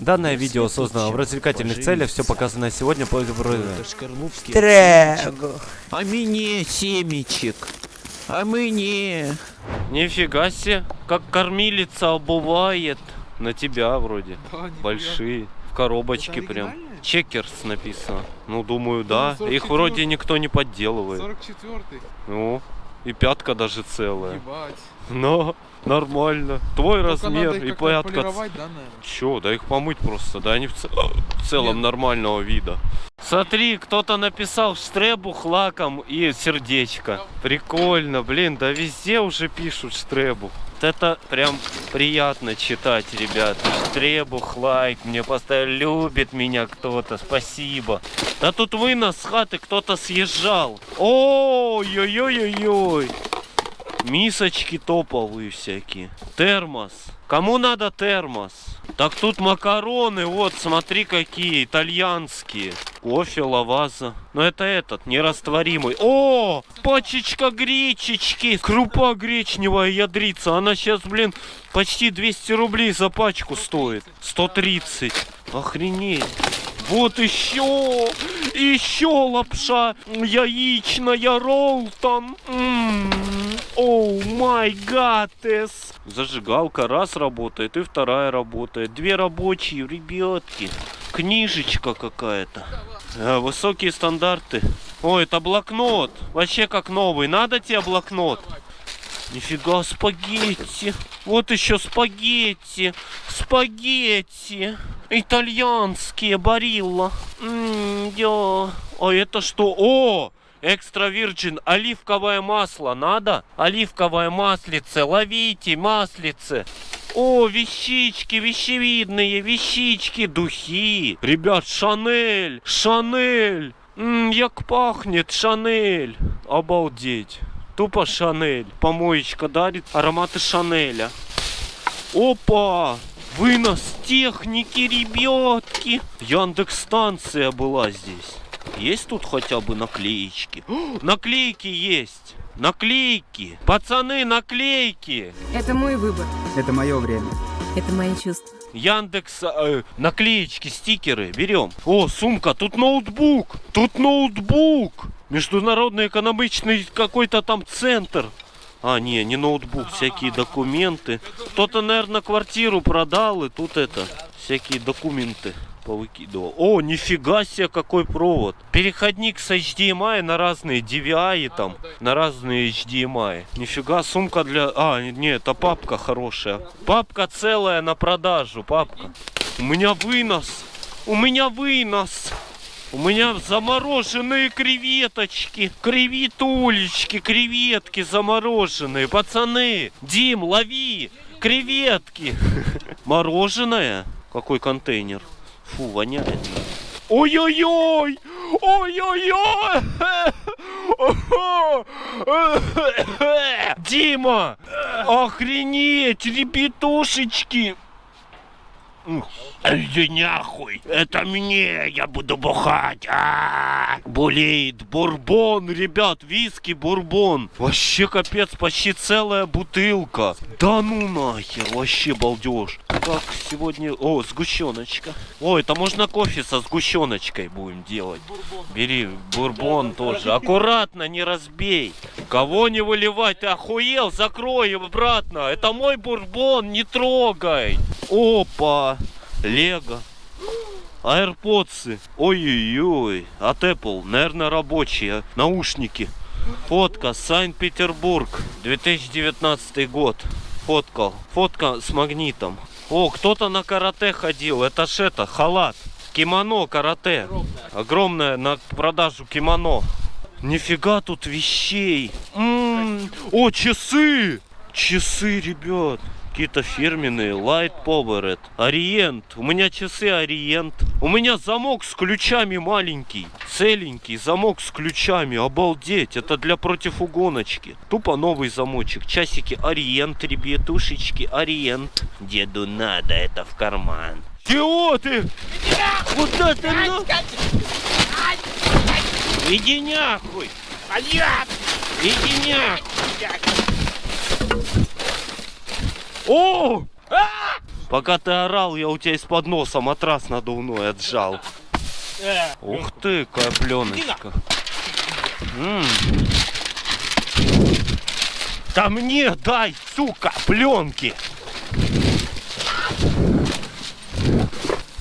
Данное видео создано в развлекательных целях, все показанное сегодня по Трэгу. А мне семечек. А мне. Нифига себе, как кормилица обувает. На тебя вроде. Да. Большие. В коробочке прям. Чекерс написано. Ну, думаю, да. Ну, Их 44-й. вроде никто не подделывает. 44-й. Ну, и пятка даже целая. Ебать. Но нормально. Твой Только размер и полировать, да, наверное? Чё, да их помыть просто, да они в, ц- в целом Нет. нормального вида. Смотри, кто-то написал штребух лаком и сердечко. Прикольно, блин, да везде уже пишут штребух. Вот это прям приятно читать, ребят. Штребух, лайк, мне поставили, любит меня кто-то, спасибо. Да тут вынос с хаты кто-то съезжал. Ой-ой-ой-ой-ой. Мисочки топовые всякие. Термос. Кому надо термос? Так тут макароны, вот, смотри какие, итальянские. Кофе, лаваза. Но это этот, нерастворимый. О, пачечка гречечки. Крупа гречневая ядрица. Она сейчас, блин, почти 200 рублей за пачку стоит. 130. Охренеть. Вот еще, еще лапша яичная роллтон. М, Оу май гадес. Зажигалка раз работает и вторая работает. Две рабочие, ребятки. Книжечка какая-то. Э, Высокие стандарты. О, это блокнот. Вообще как новый. Надо тебе блокнот? Нифига, спагетти. Вот еще спагетти. Спагетти. Итальянские, барилла. М, я. А это что? О! Экстра вирджин, оливковое масло надо? Оливковое маслице, ловите маслице. О, вещички, вещевидные, вещички, духи. Ребят, Шанель, Шанель. М, як пахнет Шанель. Обалдеть. Тупо Шанель. Помоечка дарит ароматы Шанеля. Опа! Вынос техники, ребятки. Яндекс станция была здесь. Есть тут хотя бы наклеечки? О, наклейки есть. Наклейки. Пацаны, наклейки. Это мой выбор. Это мое время. Это мои чувства. Яндекс, э, наклеечки, стикеры берем. О, сумка, тут ноутбук, тут ноутбук. Международный экономичный какой-то там центр. А, не, не ноутбук, всякие документы. Кто-то, наверное, квартиру продал, и тут это, всякие документы повыкидывал. О, нифига себе, какой провод. Переходник с HDMI на разные DVI там, на разные HDMI. Нифига, сумка для... А, не, это папка хорошая. Папка целая на продажу, папка. У меня вынос. У меня вынос. У меня замороженные креветочки, креветулечки, креветки замороженные. Пацаны, Дим, лови креветки. Мороженое? Какой контейнер? Фу, воняет. Ой-ой-ой! Ой-ой-ой! Дима! Охренеть, ребятушечки! Иди нахуй! Это мне! Я буду бухать! А! Болеет бурбон, ребят, виски бурбон. Вообще капец, почти целая бутылка. Да ну нахер, вообще балдеж. Как сегодня... О, сгущеночка. О, это можно кофе со сгущеночкой будем делать. Бери бурбон тоже. Аккуратно, не разбей. Кого не выливать? Ты охуел? Закрой обратно. Это мой бурбон, не трогай. Опа. Лего. Аирподсы. Ой-ой-ой. От Apple. Наверное, рабочие. Наушники. Фотка. Санкт-Петербург. 2019 год. Фоткал. Фотка с магнитом. О, кто-то на карате ходил. Это ж это, халат. Кимоно карате. Огромное на продажу кимоно. Нифига тут вещей. М, О, часы! Часы, ребят. Какие-то фирменные. Light Powered. Ориент. У меня часы Ориент. У меня замок с ключами маленький. Целенький замок с ключами. Обалдеть. Это для противугоночки. Тупо новый замочек. Часики Ориент, ребятушечки. Ориент. Деду надо это в карман. Чего ты? Куда ты? на- Иди нахуй! Иди нахуй! О! Пока ты орал, я у тебя из-под носа матрас надувной отжал. Ух ты, какая пленочка. М. Да мне дай, сука, пленки.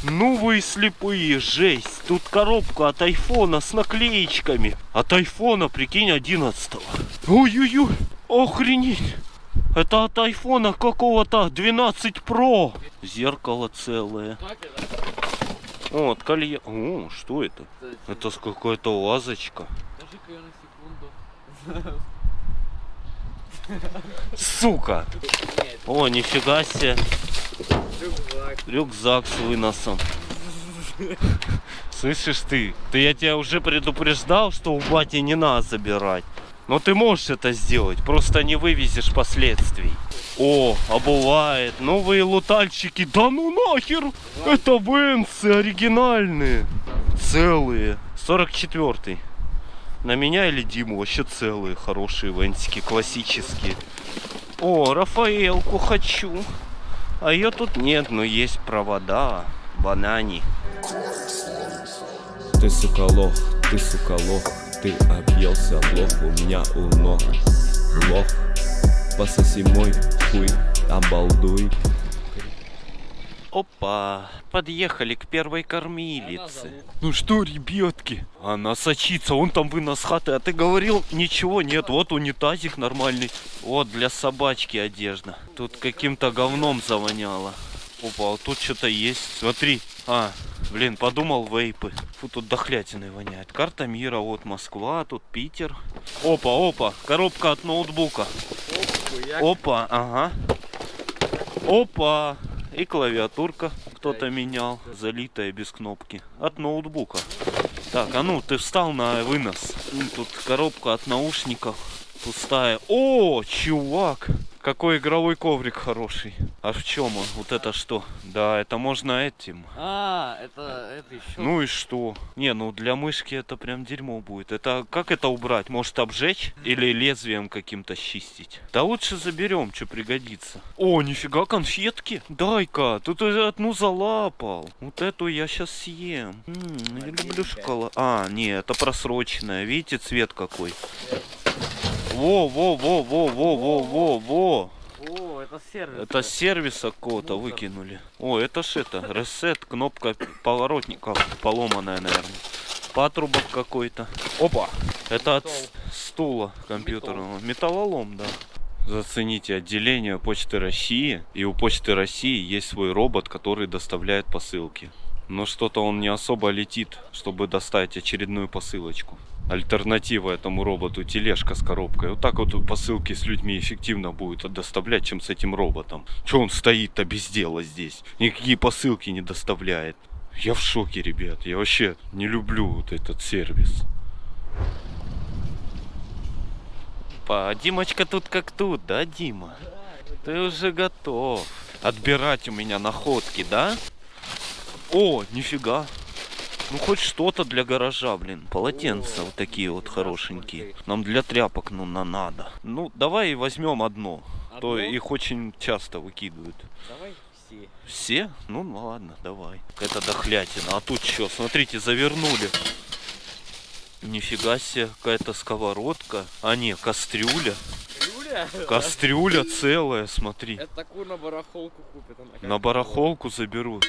Ну вы слепые, жесть. Тут коробка от айфона с наклеечками. От айфона, прикинь, 11 Ой-ой-ой, охренеть. Это от айфона какого-то 12 Pro. Зеркало целое. О, от колье. О, что это? Это с какая-то лазочка. Сука. О, нифига себе. Рюкзак. Рюкзак с выносом. Слышишь ты? Ты я тебя уже предупреждал, что у бати не надо забирать. Но ты можешь это сделать, просто не вывезешь последствий. О, обувает. Новые лутальщики. Да ну нахер! Это венсы оригинальные. Целые. 44-й. На меня или Диму вообще целые, хорошие венсики, классические. О, Рафаэлку хочу. А ее тут нет, но есть провода. Банани. Ты сука лох, ты сука лох, ты объелся лох, у меня у ног лох. Пососи мой хуй, обалдуй. Опа, подъехали к первой кормилице. Ну что, ребятки? Она сочится, он там вынос хаты, а ты говорил, ничего нет, вот унитазик нормальный. Вот для собачки одежда. Тут каким-то говном завоняло. Опа, вот тут что-то есть. Смотри. А, блин, подумал вейпы. Фу, тут дохлятиной воняет. Карта мира, вот Москва, тут Питер. Опа, опа, коробка от ноутбука. Опа, ага. Опа. И клавиатурка кто-то менял, залитая без кнопки. От ноутбука. Так, а ну, ты встал на вынос. Тут коробка от наушников. Пустая. О, чувак! Какой игровой коврик хороший. А в чем он? Вот это что? Да, это можно этим. А, это, это еще. Ну и что? Не, ну для мышки это прям дерьмо будет. Это как это убрать? Может обжечь? Или лезвием каким-то чистить? Да лучше заберем, что пригодится. О, нифига конфетки. Дай-ка, тут одну залапал. Вот эту я сейчас съем. М, я люблю шоколад. А, не, это просроченная. Видите, цвет какой? Во, во, во, во, во, во, во, во. О, это сервис. Это сервиса какого-то выкинули. О, это ж это, ресет, кнопка поворотника поломанная, наверное. Патрубок какой-то. Опа! Это от стула компьютерного. Металлолом, да. Зацените отделение Почты России. И у Почты России есть свой робот, который доставляет посылки. Но что-то он не особо летит, чтобы доставить очередную посылочку. Альтернатива этому роботу тележка с коробкой. Вот так вот посылки с людьми эффективно будет доставлять, чем с этим роботом. Че он стоит-то без дела здесь? Никакие посылки не доставляет. Я в шоке, ребят. Я вообще не люблю вот этот сервис. Па, Димочка тут как тут, да, Дима? Ты уже готов. Отбирать у меня находки, да? О, нифига. Ну хоть что-то для гаража, блин. Полотенца вот такие вот хорошенькие. Нам для тряпок ну на надо. Ну давай возьмем одно. То Одно? их очень часто выкидывают. Давай все. Все? Ну, ну ладно, давай. Это дохлятина. А тут что? Смотрите, завернули. Нифига себе, какая-то сковородка. А не, кастрюля. Юля? Кастрюля целая, смотри. Это такую на барахолку она как На барахолку заберут.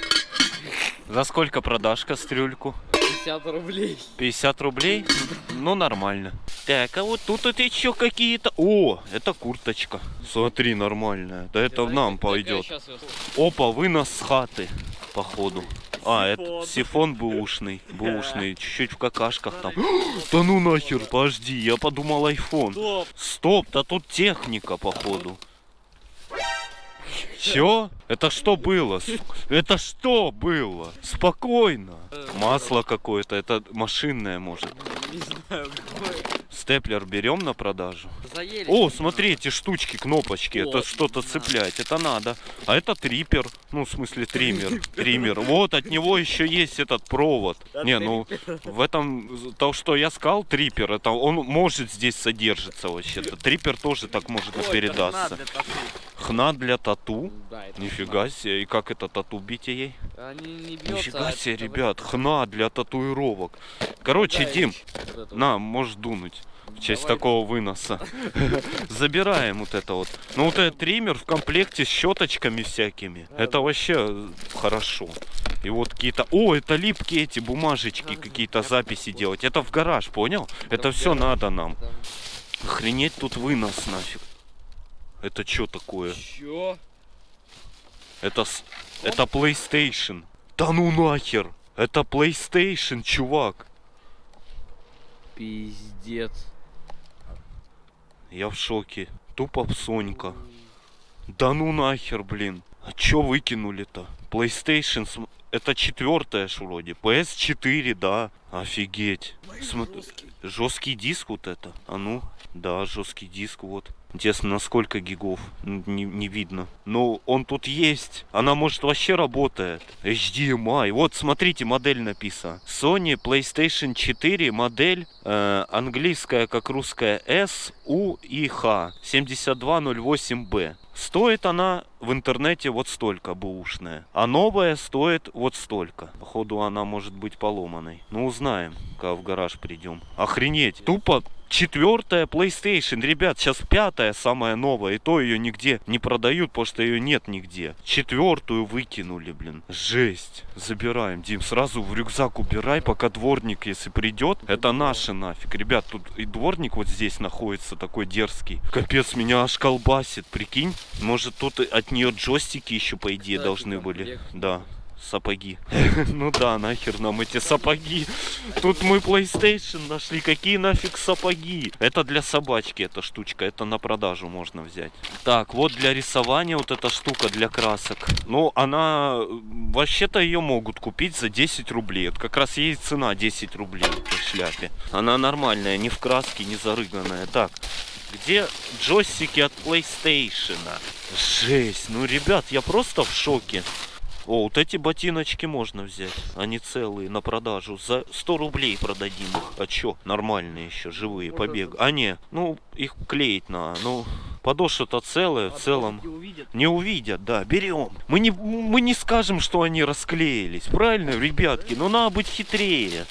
За сколько продашь кастрюльку? 50 рублей. 50 рублей? Ну, нормально. Так, а вот тут это еще какие-то... О, это курточка. Смотри, нормальная. Да это в нам пойдет. Опа, вынос с хаты, походу. А, это сифон бэушный. Бэушный. Чуть-чуть в какашках там. Да ну нахер, подожди, я подумал айфон. Стоп. Стоп, да тут техника, походу. Все? Это что было? Это что было? Спокойно. Масло какое-то, это машинное может. Не знаю, какой. Степлер берем на продажу. Заели. О, смотри, эти штучки, кнопочки, это Вот, что-то надо. цеплять, это надо. А это трипер, ну, в смысле, триммер, триммер. Вот, от него еще есть этот провод. Не, ну, в этом, то, что я сказал, трипер, это он может здесь содержится вообще-то. Трипер тоже так может и передаться. Хна для тату. Да, это Нифига себе. И как это тату бить ей? Они не бьются. Нифига а себе, это ребят. Хна для татуировок. Короче, Да, Дим, это на, можешь дунуть. В честь Давай. такого выноса. Забираем вот это вот. Ну вот этот триммер в комплекте с щеточками всякими. Это вообще э, хорошо. И вот какие-то... О, это липкие эти бумажечки, какие-то записи делать. Это в гараж, понял? Это все надо нам. Охренеть тут вынос нафиг. Это что такое? Чё? Это, это PlayStation. Да ну нахер. Это PlayStation, чувак. Пиздец. Я в шоке. Тупо Сонька. Да ну нахер, блин. А чё выкинули-то? PlayStation, см- это четвертая ж вроде. PS4, да. Офигеть. Жесткий диск вот это. А ну, да, жесткий диск вот. Интересно, на сколько гигов? Не, не видно. Но он тут есть. Она может вообще работает. HDMI. Вот, смотрите, модель написана. Sony PlayStation 4 модель э, английская, как русская S, U и H 7208B. Стоит она в интернете вот столько бэушная. А новая стоит вот столько. Походу она может быть поломанной. Ну узнаем, когда в гараж придем. Охренеть. Тупо четвертая PlayStation. Ребят, сейчас пятая самая новая. И то ее нигде не продают, потому что ее нет нигде. Четвертую выкинули, блин. Жесть. Забираем, Дим. Сразу в рюкзак убирай, пока дворник, если придет. Это наше нафиг. Ребят, тут и дворник вот здесь находится такой дерзкий. Капец, меня аж колбасит, прикинь. Может тут от нее джойстики еще, по идее, Кстати, должны были. Да. Сапоги. Ну да, нахер нам эти сапоги. Тут мы PlayStation нашли. Какие нафиг сапоги? Это для собачки эта штучка. Это на продажу можно взять. Так, вот для рисования вот эта штука для красок. Ну, она... э, Вообще-то ее могут купить за 10 рублей. Вот как раз ей цена 10 рублей в шляпе. Она нормальная, не в краске, не зарыганная. Так, где джойстики от PlayStation? Жесть, ну, ребят, я просто в шоке. О, вот эти ботиночки можно взять. Они целые, на продажу. За 100 рублей продадим их. А чё? Нормальные еще, живые, побег. А не, ну, их клеить надо. Ну, подошва-то целая, в целом. Не увидят, да, берем. Мы не, мы не скажем, что они расклеились. Правильно, ребятки? Но надо быть хитрее.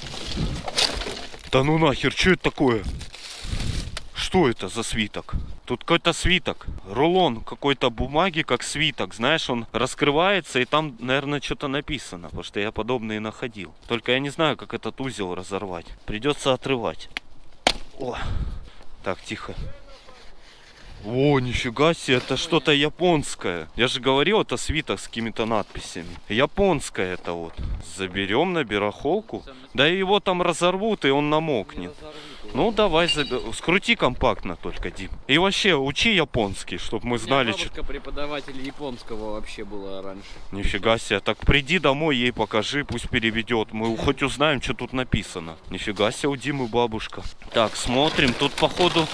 Да ну нахер, что это такое? Что это за свиток? Тут какой-то свиток. Рулон какой-то бумаги, как свиток. Знаешь, он раскрывается, и там, наверное, что-то написано. Потому что я подобные находил. Только я не знаю, как этот узел разорвать. Придется отрывать. О. Так, тихо. О, нифига себе, это что-то японское. Я же говорил, это свиток с какими-то надписями. Японское это вот. Заберем на барахолку. Да его там разорвут, и он намокнет. Ну давай, заб- скрути компактно только, Дим. И вообще, учи японский, чтобы мы знали, что... бабушка преподаватель японского вообще была раньше. Нифига себе, так приди домой, ей покажи, пусть переведет. Мы хоть узнаем, что тут написано. Нифига себе, у Димы бабушка. Так, смотрим, тут походу...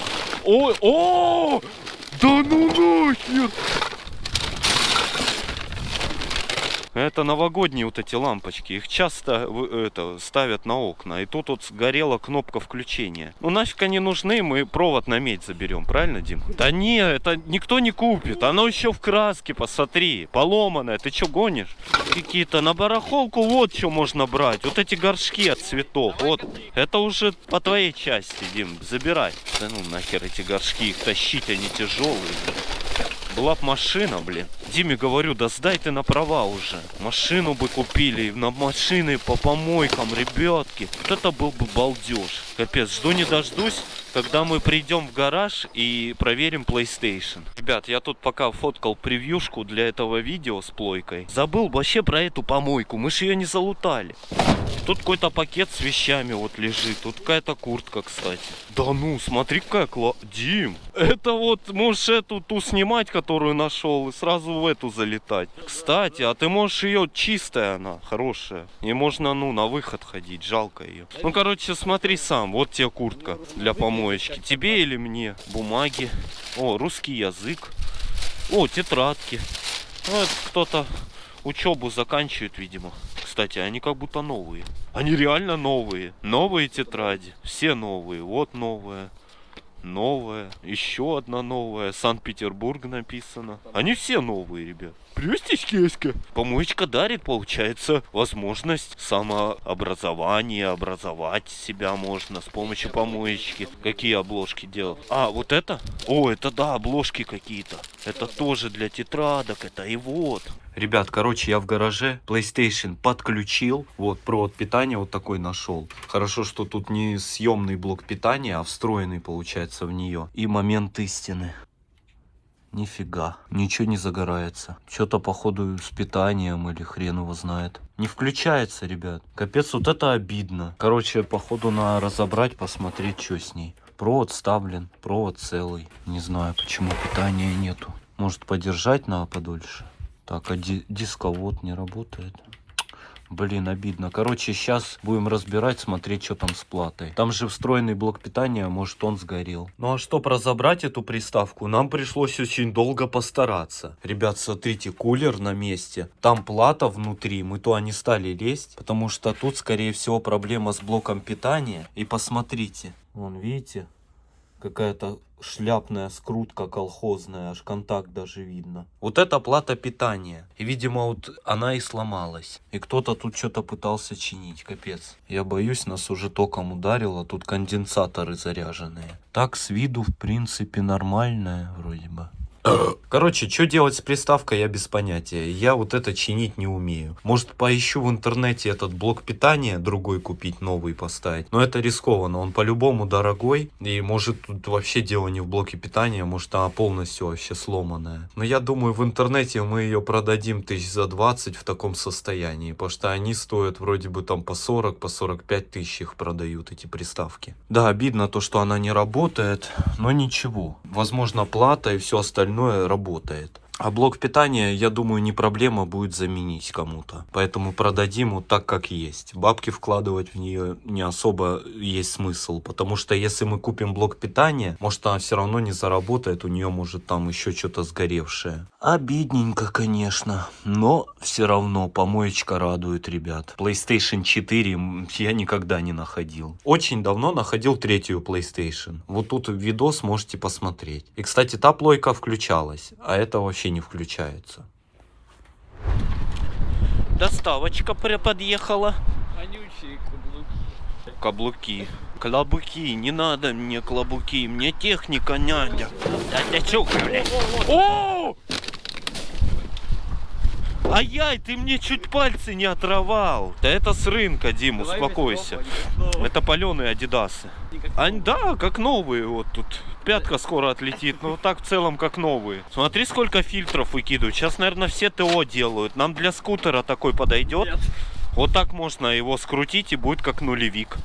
Ой, о! Да ну нахер! Это новогодние вот эти лампочки. Их часто это, ставят на окна. И тут вот сгорела кнопка включения. Ну нафиг они нужны, мы провод на медь заберем, правильно, Дим? Да не, это никто не купит. Оно еще в краске, посмотри. Поломанное. Ты что гонишь? Какие-то на барахолку вот что можно брать. Вот эти горшки от цветов. Вот. Это уже по твоей части, Дим. Забирай. Да ну нахер эти горшки. Их тащить, они тяжелые. Была б машина, блин. Диме говорю, да сдай ты на права уже. Машину бы купили, на машины по помойкам, ребятки. Вот это был бы балдеж. Капец, жду не дождусь, когда мы придем в гараж и проверим PlayStation. Ребят, я тут пока фоткал превьюшку для этого видео с плойкой. Забыл вообще про эту помойку, мы же ее не залутали. Тут какой-то пакет с вещами вот лежит. Тут какая-то куртка, кстати. Да ну, смотри, какая кла... Дим, это вот можешь эту ту снимать, которую нашел, и сразу в эту залетать. Кстати, а ты можешь ее чистая она, хорошая. И можно, ну, на выход ходить, жалко ее. Ну, короче, смотри сам. Вот тебе куртка для помоечки. Тебе или мне? Бумаги. О, русский язык. О, тетрадки. Ну, кто-то учебу заканчивает, видимо. Кстати, они как будто новые. Они реально новые. Новые тетради. Все новые. Вот новая. новая, еще одна новая, Санкт-Петербург написано. Они все новые, ребят. Плюстички, Помоечка дарит, получается, возможность самообразования, образовать себя можно с помощью помоечки. Какие обложки делал? А, вот это? О, это да, обложки какие-то. Это тоже для тетрадок, это и вот. Ребят, короче, я в гараже PlayStation подключил. Вот, провод питания вот такой нашел. Хорошо, что тут не съемный блок питания, а встроенный получается в нее. И момент истины. Нифига, ничего не загорается. Что-то походу с питанием или хрен его знает. Не включается, ребят. Капец, вот это обидно. Короче, походу на разобрать, посмотреть, что с ней. Провод вставлен, провод целый. Не знаю, почему питания нету. Может подержать надо подольше. Так, а ди- дисковод не работает. Блин, обидно. Короче, сейчас будем разбирать, смотреть, что там с платой. Там же встроенный блок питания, может он сгорел. Ну а чтобы разобрать эту приставку, нам пришлось очень долго постараться. Ребят, смотрите, кулер на месте. Там плата внутри, мы туда не стали лезть, потому что тут, скорее всего, проблема с блоком питания. И посмотрите, вон, видите, какая-то шляпная скрутка колхозная, аж контакт даже видно. Вот это плата питания. И, видимо, вот она и сломалась. И кто-то тут что-то пытался чинить, капец. Я боюсь, нас уже током ударило, тут конденсаторы заряженные. Так, с виду, в принципе, нормальная вроде бы. Короче, что делать с приставкой, я без понятия. Я вот это чинить не умею. Может, поищу в интернете этот блок питания, другой купить, новый поставить. Но это рискованно, он по-любому дорогой. И может тут вообще дело не в блоке питания, может она полностью вообще сломанная. Но я думаю, в интернете мы ее продадим тысяч за 20 в таком состоянии. Потому что они стоят вроде бы там по 40, по 45 тысяч их продают, эти приставки. Да, обидно то, что она не работает, но ничего. Возможно, плата и все остальное работает. А блок питания, я думаю, не проблема будет заменить кому-то. Поэтому продадим вот так, как есть. Бабки вкладывать в нее не особо есть смысл. Потому что если мы купим блок питания, может она все равно не заработает, у нее может там еще что-то сгоревшее. Обидненько, конечно. Но все равно помоечка радует, ребят. PlayStation 4 м, я никогда не находил. Очень давно находил третью PlayStation. Вот тут видос можете посмотреть. И, кстати, та плойка включалась, а это вообще не включается. Доставочка подъехала. Вонючие каблуки. Каблуки. Клобуки, не надо мне клобуки, мне техника надо. Да ты сука, блядь. О! Ай-яй, ты мне чуть пальцы не оторвал. Да это с рынка, Дим, успокойся. Это паленые адидасы. Да, как новые вот тут. Пятка скоро отлетит, но так в целом как новые. Смотри, сколько фильтров выкидывают. Сейчас, наверное, все ТО делают. Нам для скутера такой подойдет. Нет. Вот так можно его скрутить и будет как нулевик.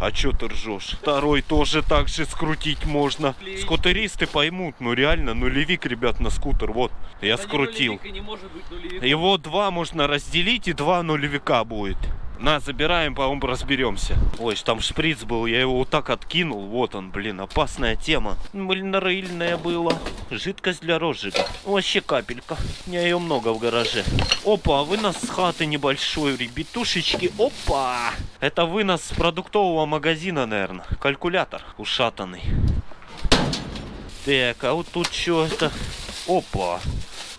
А чё ты ржешь? Второй тоже так же скрутить можно. Клей. Скутеристы поймут, ну реально, нулевик, ребят, на скутер. Вот, я Да не скрутил. нулевик не быть нулевиком. Его два можно разделить, и два нулевика будет. На, забираем, по-моему, разберемся. Ой, там шприц был, я его вот так откинул. Вот он, блин, опасная тема. Блин, рыльная была. Жидкость для розжига. Вообще капелька. У меня ее много в гараже. Опа, вынос с хаты небольшой, ребятушечки. Опа! Это вынос с продуктового магазина, наверное. Калькулятор ушатанный. Так, а вот тут что это? Опа!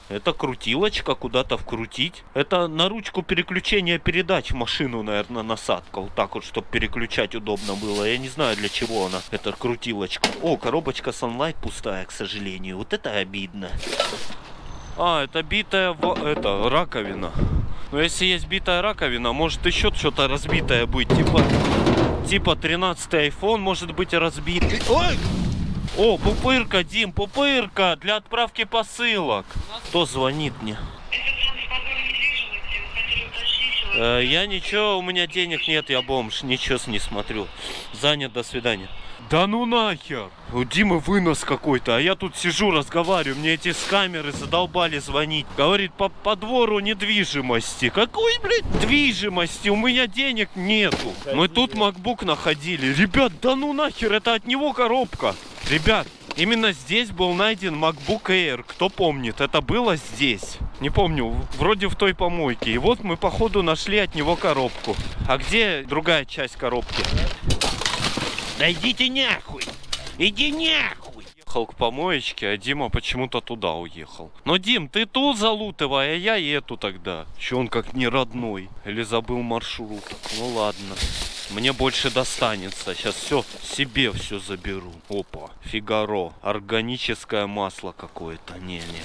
Это крутилочка, куда-то вкрутить. Это на ручку переключения передач машину, наверное, насадка. Вот так вот, чтобы переключать удобно было. Я не знаю, для чего она, эта крутилочка. О, коробочка Sunlight пустая, к сожалению. Вот это обидно. А, это битая это, раковина. Но если есть битая раковина, может еще что-то разбитое быть. Типа, типа 13 iPhone может быть разбитый. Ой! О, пупырка, Дим, пупырка для отправки посылок. Кто звонит мне? Э, я ничего, у меня денег нет, я бомж, ничего не смотрю. Занят, до свидания. Да ну нахер! У Димы вынос какой-то, а я тут сижу, разговариваю, мне эти с камеры задолбали звонить. Говорит, по, по двору недвижимости. Какой, блядь, движимости? У меня денег нету. Мы тут MacBook находили. Ребят, да ну нахер, это от него коробка. Ребят, именно здесь был найден MacBook Air. Кто помнит, это было здесь. Не помню, вроде в той помойке. И вот мы, походу, нашли от него коробку. А где другая часть коробки? Да идите нахуй! Иди нахуй! Ехал к помоечке, а Дима почему-то туда уехал. Но, Дим, ты ту залутывай, а я и эту тогда. Че он как не родной? Или забыл маршрут? Ну ладно. Мне больше достанется. Сейчас все себе все заберу. Опа, Фигаро. Органическое масло какое-то. Не-не.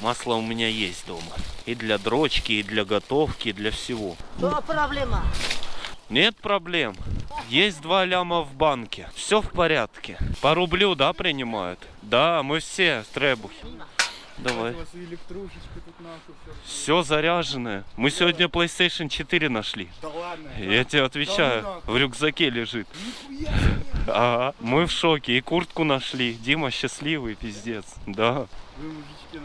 Масло у меня есть дома. И для дрочки, и для готовки, и для всего. Что проблема? Нет проблем. Есть два ляма в банке. Все в порядке. По рублю, да, принимают? Да, мы все стребухи. Давай. Все заряженное. Мы сегодня PlayStation 4 нашли. Да ладно. Я тебе отвечаю, в рюкзаке лежит. Ага, мы в шоке. И куртку нашли. Дима счастливый, пиздец. Да, Вы, мужички,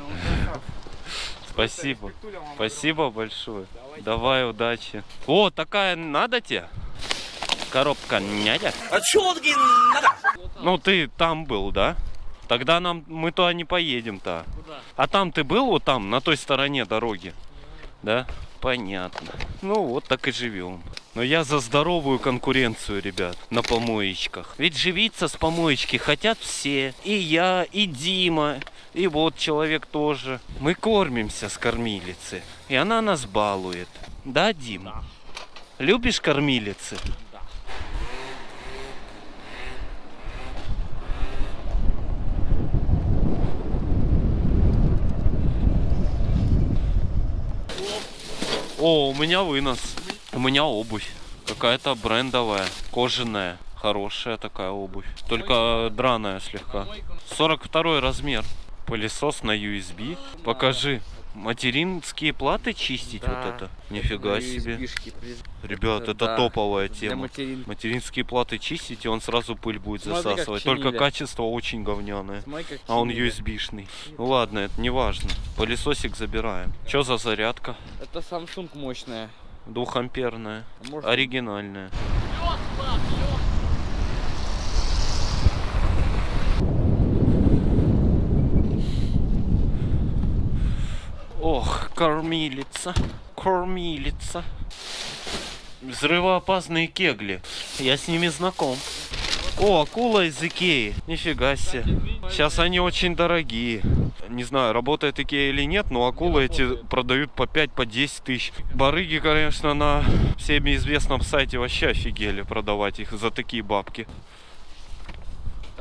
спасибо. Спасибо большое. Давай, удачи. О, такая надо тебе? Коробка нядя? А чё надо? Ну, ты там был, да? Тогда нам мы туда не поедем-то. Куда? А там ты был вот там, на той стороне дороги? Да? Понятно. Ну вот так и живем. Но я за здоровую конкуренцию, ребят, на помоечках. Ведь живиться с помоечки хотят все. И я, и Дима, и вот человек тоже. Мы кормимся с кормилицы. И она нас балует. Да, Дим? Да. Любишь кормилицы? Да. О, у меня вынос. У меня обувь. Какая-то брендовая, кожаная. Хорошая такая обувь. Только драная слегка. 42 размер. Пылесос на USB. Покажи. Материнские платы чистить Да. вот это? Нифига себе. При- Ребят, это Да. топовая тема. материн. Материнские платы чистить, и он сразу пыль будет Смотри, засасывать. Только качество очень говняное. Смотри, А он. USB-шный. Ну ладно, это не важно. Пылесосик забираем. Что за зарядка? Это Samsung мощная. Двухамперная. А может, Оригинальная. Ох, кормилица, кормилица. Взрывоопасные кегли. Я с ними знаком. О, акула из Икеи. Нифига себе. Сейчас они очень дорогие. Не знаю, работает Икея или нет, но акулы эти продают по 5, по 10 тысяч. Барыги, конечно, на всеми известном сайте вообще офигели продавать их за такие бабки.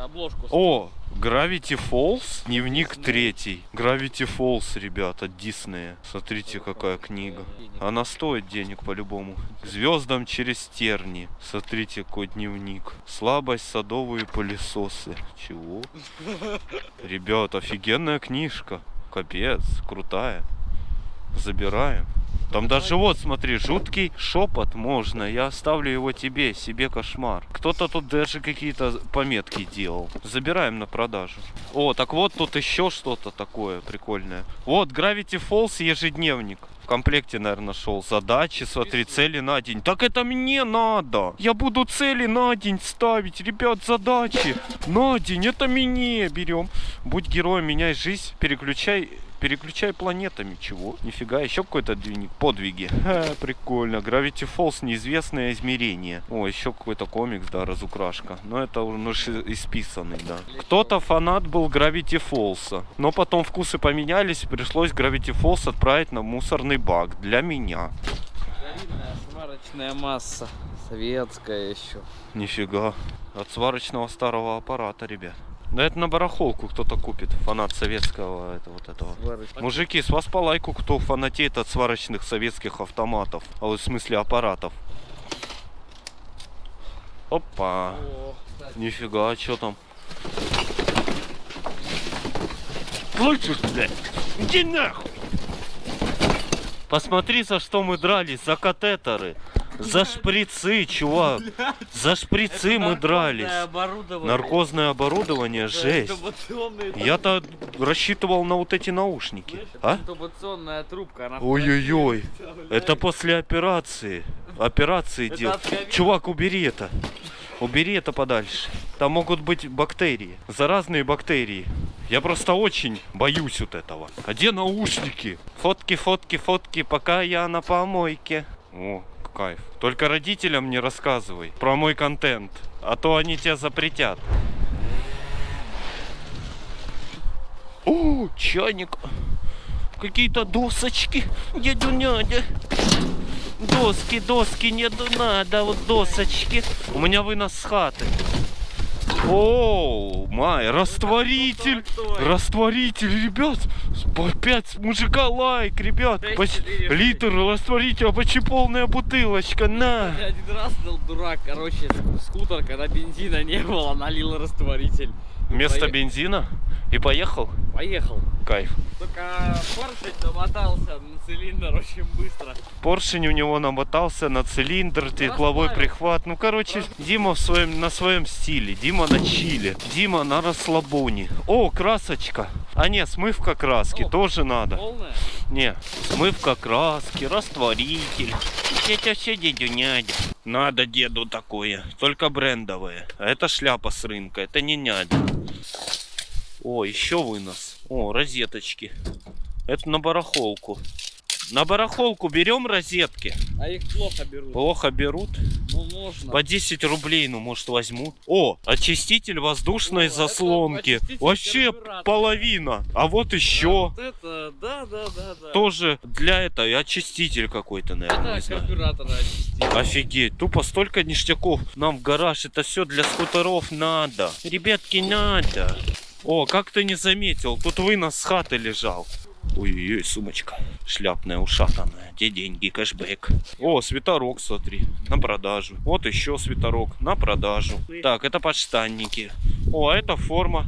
Обложку. О, Gravity Falls, дневник третий. Gravity Falls, ребят, от Диснея. Смотрите, какая книга. Она стоит денег по-любому. Звездам через терни. Смотрите, какой дневник. Слабость, садовые пылесосы. Чего? Ребят, офигенная книжка. Капец, крутая. Забираем. Там даже вот, смотри, жуткий шепот можно. Я оставлю его тебе, себе кошмар. Кто-то тут даже какие-то пометки делал. Забираем на продажу. О, так вот тут еще что-то такое прикольное. Вот, Gravity Falls ежедневник. В комплекте, наверное, шел. Задачи, смотри, цели на день. Так это мне надо. Я буду цели на день ставить. Ребят, задачи на день. Это мне берем. Будь героем, меняй жизнь. Переключай Переключай планетами. Чего? Нифига, еще какой-то дневник. Подвиги. Ха, прикольно. Gravity Falls, неизвестное измерение. О, еще какой-то комикс, да, разукрашка. Но это уже исписанный, да. Кто-то фанат был Gravity Falls. Но потом вкусы поменялись, пришлось Gravity Falls отправить на мусорный бак. Для меня. Старинная сварочная масса. Советская еще. Нифига. От сварочного старого аппарата, ребят. Да это на барахолку кто-то купит. Фанат советского это вот этого. Сварочная. Мужики, с вас по лайку, кто фанатеет от сварочных советских автоматов. А вот в смысле аппаратов. Опа. О, кстати, Нифига, а что там? Слышишь, блядь? Иди нахуй! Посмотри, за что мы дрались. За катетеры. За шприцы, чувак. За шприцы мы дрались. наркозное оборудование. Наркозное оборудование, Да, жесть. Я-то рассчитывал на вот эти наушники. А? Ой-ой-ой. Это после операции. Операции Это дел. от ковида. Чувак, убери это. Убери это подальше. Там могут быть бактерии. Заразные бактерии. Я просто очень боюсь вот этого. А где наушники? Фотки, фотки, фотки, пока я на помойке. О, кайф. Только родителям не рассказывай про мой контент, а то они тебя запретят. О, чайник. Какие-то досочки. Дядю-нядя. Доски, доски, не надо, вот досочки. У меня вынос с хаты. О, май, растворитель, растворитель, ребят, 5 мужика лайк, ребят, Поч- литр растворителя, почти полная бутылочка, на. Я один раз был дурак, короче, скутер, когда бензина не было, налил растворитель. Вместо Пое- бензина и поехал, Поехал. кайф. Только поршень намотался на цилиндр очень быстро. Поршень у него намотался на цилиндр, тепловой прихват. Ну, короче, Дима в своем, на своем стиле. Дима на чиле. Дима на расслабоне. О, красочка. А не, смывка краски О. тоже надо. Полная? Не, смывка краски, растворитель. Это все дядю нядя. Надо деду такое, только брендовое. А это шляпа с рынка, это не нядя. О, еще вынос. О, розеточки. Это на барахолку. На барахолку берем розетки. А их плохо берут. Плохо берут. Ну, можно. По 10 рублей, ну, может, возьмут. О, очиститель воздушной О, заслонки. очиститель Вообще половина. А вот еще. вот это, да, да, да, да. Тоже для этого очиститель какой-то, наверное, Это знаю. карбюратора очистить. Офигеть, тупо столько ништяков нам в гараж. Это все для скутеров надо. Ребятки, надо. О, как ты не заметил, тут вынос с хаты лежал. Ой-ой-ой, сумочка шляпная, ушатанная. Где деньги, кэшбэк. О, свитерок, смотри, на продажу. Вот еще свитерок, на продажу. Так, это подштанники. О, а это форма.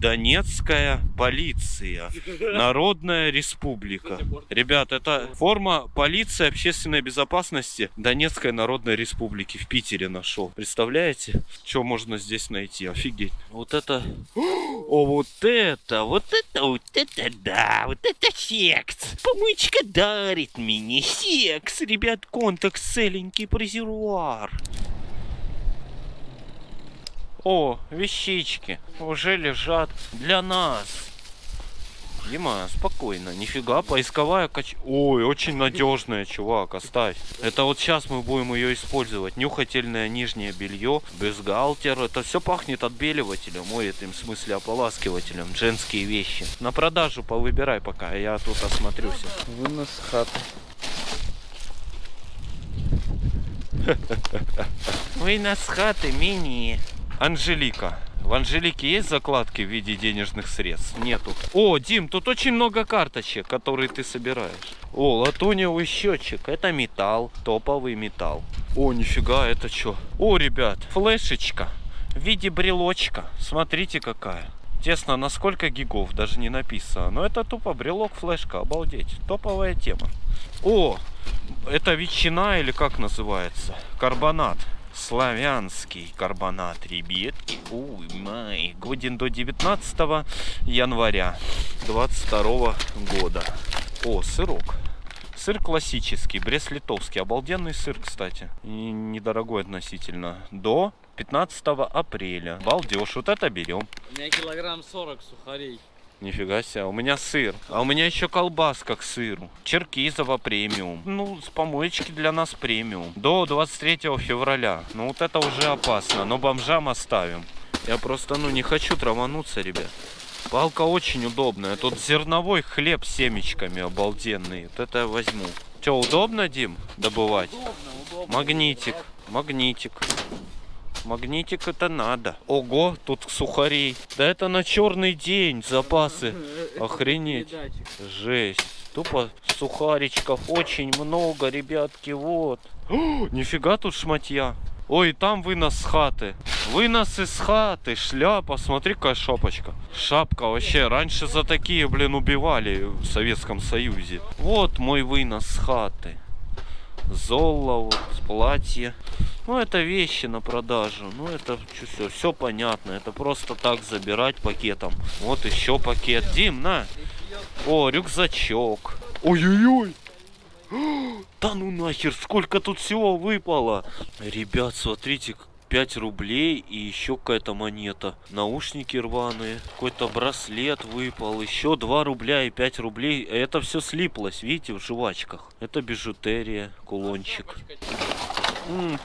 Донецкая полиция. Народная республика. Ребят, это форма полиции общественной безопасности Донецкой Народной Республики в Питере нашел. Представляете, что можно здесь найти? Офигеть. Вот это... О, вот это, вот это, вот это да, вот это секс. Помычка дарит мне секс. Ребят, контакт целенький презервуар. О, вещички уже лежат для нас. Дима, спокойно, нифига, поисковая кач... Ой, очень надежная, чувак, оставь. Это вот сейчас мы будем ее использовать. Нюхательное нижнее белье, бюстгальтер. Это все пахнет отбеливателем, ой, в смысле ополаскивателем. Женские вещи. На продажу повыбирай пока, я тут осмотрюсь. Вынос хаты. Вы нас хаты мини. Анжелика. В Анжелике есть закладки в виде денежных средств? Нету. О, Дим, тут очень много карточек, которые ты собираешь. О, латуневый счетчик. Это металл. Топовый металл. О, нифига, это что? О, ребят, флешечка. В виде брелочка. Смотрите какая. Тесно, на сколько гигов, даже не написано. Но это тупо брелок, флешка, обалдеть. Топовая тема. О, это ветчина или как называется? Карбонат. Славянский карбонат, ребятки. Ой, май. Годен до 19 января 22 года. О, сырок. Сыр классический, брест-литовский. Обалденный сыр, кстати. И недорогой относительно. До 15 апреля. Балдеж. Вот это берем. У меня килограмм 40 сухарей. Нифига себе, у меня сыр. А у меня еще колбаска к сыру. Черкизово премиум. Ну, с помоечки для нас премиум. До 23 февраля. Ну, вот это уже опасно. Но бомжам оставим. Я просто, ну, не хочу травануться, ребят. Палка очень удобная. Тут зерновой хлеб с семечками обалденный. Вот это я возьму. Че, удобно, Дим, добывать? Удобно, удобно. Магнитик, магнитик. Магнитик это надо. Ого, тут сухарей. Да это на черный день запасы. Охренеть. Передатчик. Жесть. Тупо сухаричков очень много, ребятки, вот. О, нифига тут шматья. Ой, там вынос с хаты. Вынос из хаты, шляпа, смотри, какая шапочка. Шапка вообще, раньше за такие, блин, убивали в Советском Союзе. Вот мой вынос с хаты. Золо, вот, платье. Ну, это вещи на продажу. Ну, это все, все понятно. Это просто так забирать пакетом. Вот еще пакет. Дим, на. О, рюкзачок. Ой-ой-ой. Да ну нахер, сколько тут всего выпало. Ребят, смотрите, 5 рублей и еще какая-то монета. Наушники рваные, какой-то браслет выпал, еще 2 рубля и 5 рублей. Это все слиплось, видите, в жвачках. Это бижутерия, кулончик.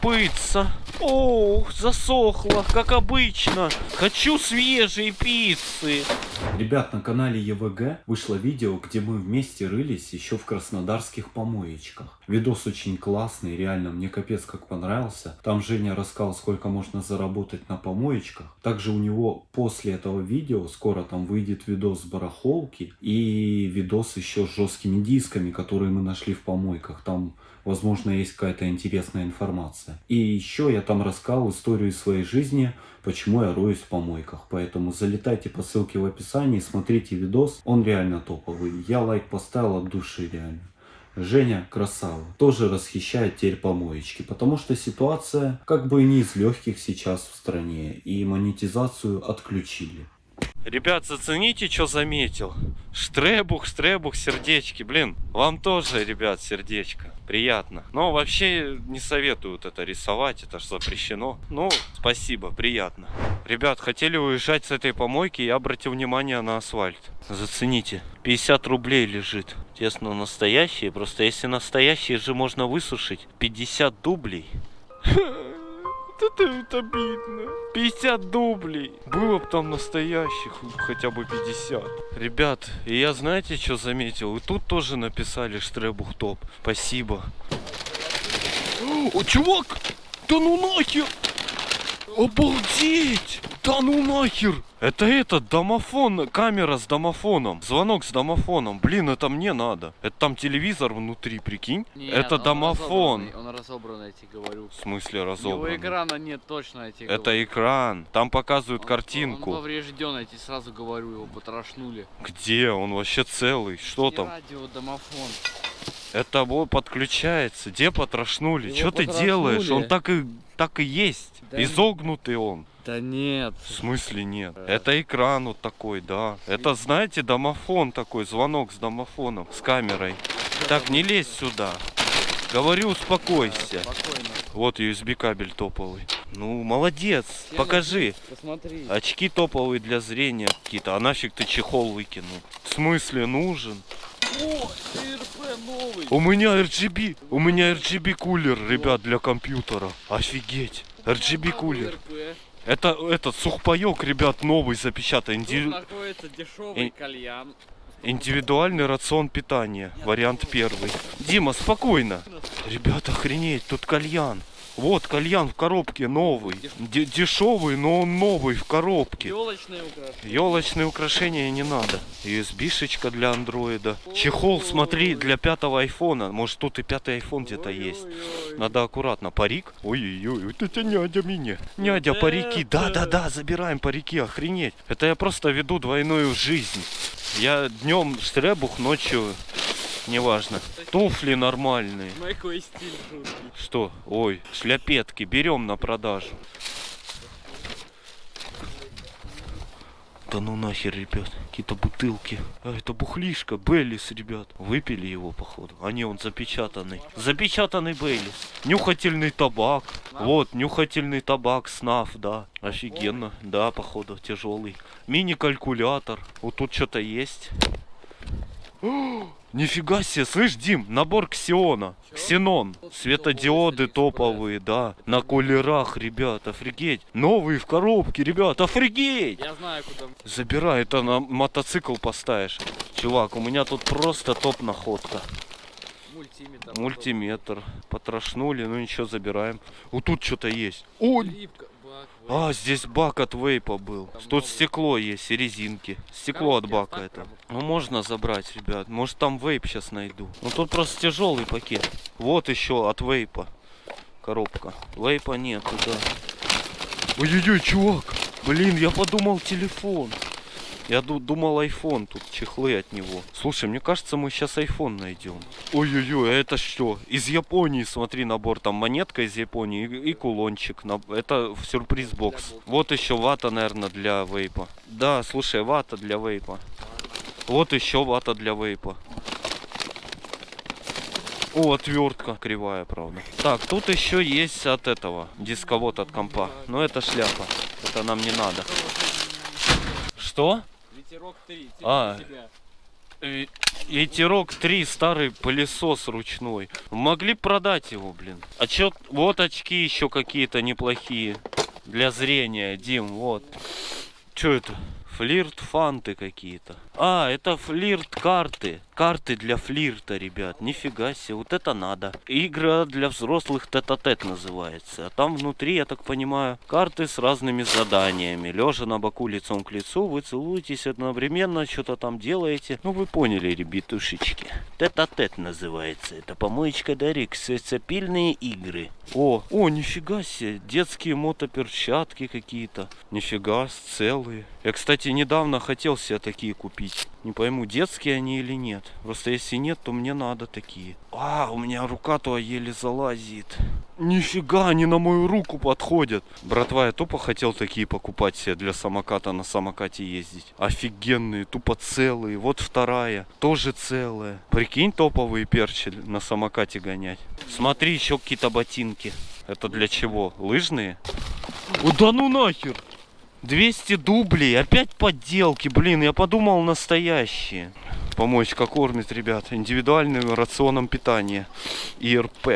Пицца. Ох, засохла, как обычно. Хочу свежей пиццы. Ребят, на канале ЕВГ вышло видео, где мы вместе рылись еще в краснодарских помоечках. Видос очень классный, реально, мне капец как понравился. Там Женя рассказал, сколько можно заработать на помоечках. Также у него после этого видео скоро там выйдет видос с барахолки и видос еще с жесткими дисками, которые мы нашли в помойках. Там возможно, есть какая-то интересная информация. И еще я там рассказал историю своей жизни, почему я роюсь в помойках. Поэтому залетайте по ссылке в описании, смотрите видос, он реально топовый. Я лайк поставил от души реально. Женя красава. Тоже расхищает теперь помоечки, потому что ситуация как бы не из легких сейчас в стране, и монетизацию отключили. Ребят, зацените, что заметил. Штребух, штребух, сердечки. Блин, вам тоже, ребят, сердечко. Приятно. Но вообще не советуют это рисовать, это же запрещено. Ну, спасибо, приятно. Ребят, хотели уезжать с этой помойки, я обратил внимание на асфальт. Зацените, 50 рублей лежит. Тесно настоящие, просто если настоящие же можно высушить. 50 дублей. Это, обидно. 50 дублей. Было бы там настоящих хотя бы 50. Ребят, и я знаете, что заметил? И тут тоже написали Штребух топ. Спасибо. О, чувак! Да ну нахер! Обалдеть! Да ну нахер! Это этот домофон, камера с домофоном. Звонок с домофоном. Блин, это мне надо. Это там телевизор внутри, прикинь? Нет, это он домофон. разобранный, Он разобранный, я тебе говорю. В смысле Его разобранный? экрана нет точно, я тебе Это говорю. экран. Там показывают Он- картинку. Он поврежден, я тебе сразу говорю, его потрошнули. Где? Он вообще целый. Что И там? радио, домофон. Это вот подключается. Где потрошнули? Его Что ты делаешь? Он так и так и есть. Да Изогнутый он. Да нет. В смысле нет? Это экран вот такой, да. Это, знаете, домофон такой, звонок с домофоном, с камерой. Так, не лезь сюда. Говорю, успокойся. Спокойно. Вот USB кабель топовый. Ну, молодец. Покажи. Посмотри. Очки топовые для зрения какие-то. А нафиг ты чехол выкинул? В смысле нужен? О, ТРП новый. У меня RGB. У меня RGB кулер, ребят, для компьютера. Офигеть. RGB кулер. Это этот сухпайок, ребят, новый запечатан. Тут Инди- находится дешевый И- кальян. Индивидуальный рацион питания. Вариант первый. Дима, спокойно. Ребята, охренеть, тут кальян. Вот кальян в коробке новый. Де- дешевый, но он новый в коробке. Елочные украшения. Елочные украшения не надо. USB-шечка для андроида. Чехол, смотри, для пятого айфона. Может тут и пятый айфон где-то есть. Надо аккуратно. Парик. Ой-ой-ой, вот это нядя меня. Нядя, парики. Да-да-да, забираем парики, охренеть. Это я просто веду двойную жизнь. Я днем штребух, ночью неважно. Туфли нормальные. Какой стиль жуткий. Что? Ой, шляпетки берем на продажу. Да ну нахер, ребят, какие-то бутылки. А, это бухлишка, Бейлис, ребят. Выпили его, походу. А не, он запечатанный. Запечатанный Бейлис. Нюхательный табак. Вот, нюхательный табак, снаф, да. Офигенно. Да, походу, тяжелый. Мини-калькулятор. Вот тут что-то есть. Нифига себе, слышь, Дим, набор Ксиона. Ксенон. Светодиоды топовые, да. На кулерах, ребят, офигеть. Новые в коробке, ребят, офигеть. Я знаю, куда. Забирай, это на мотоцикл поставишь. Чувак, у меня тут просто топ находка. Мультиметр. Мультиметр. Потрошнули, ну ничего, забираем. Вот тут что-то есть. О, Липка, а, здесь бак от вейпа был. Тут стекло есть и резинки. Стекло от бака это. Ну можно забрать, ребят. Может там вейп сейчас найду. Ну тут просто тяжелый пакет. Вот еще от вейпа. Коробка. Вейпа нету, да. Ой-ой-ой, чувак. Блин, я подумал телефон. Я ду- думал iPhone, тут чехлы от него. Слушай, мне кажется, мы сейчас iPhone найдем. Ой-ой-ой, а это что? Из Японии, смотри, набор. Там монетка из Японии и, и кулончик. Это сюрприз бокс. Вот еще вата, наверное, для вейпа. Да, слушай, вата для вейпа. Вот еще вата для вейпа. О, отвертка кривая, правда. Так, тут еще есть от этого дисковод от компа. Но это шляпа. Это нам не надо. Что? Ветерок 3. А. Тебя. Э, Ветерок 3, старый пылесос ручной. Могли продать его, блин. А чё, вот очки еще какие-то неплохие. Для зрения, Дим, вот. Чё это? Флирт фанты какие-то. А, это флирт карты. Для флирта, ребят. Нифига себе, вот это надо. Игра для взрослых тет-а-тет называется. А там внутри, я так понимаю, карты с разными заданиями. Лежа на боку лицом к лицу, вы целуетесь одновременно, что-то там делаете. Ну, вы поняли, ребятушечки. Тет-а-тет называется. Это помоечка Дарик. Сцепильные игры. О, о, нифига себе. Детские мотоперчатки какие-то. Нифига, целые. Я, кстати, недавно хотел себе такие купить. Не пойму, детские они или нет. Просто если нет, то мне надо такие. А, у меня рука-то еле залазит. Нифига, они на мою руку подходят. Братва, я тупо хотел такие покупать себе для самоката, на самокате ездить. Офигенные, тупо целые. Вот вторая, тоже целая. Прикинь, топовые перчи на самокате гонять. Смотри, еще какие-то ботинки. Это для чего? Лыжные? О, да ну нахер! 200 дублей, опять подделки, блин, я подумал настоящие. Помочка кормит, ребят, индивидуальным рационом питания. ИРП.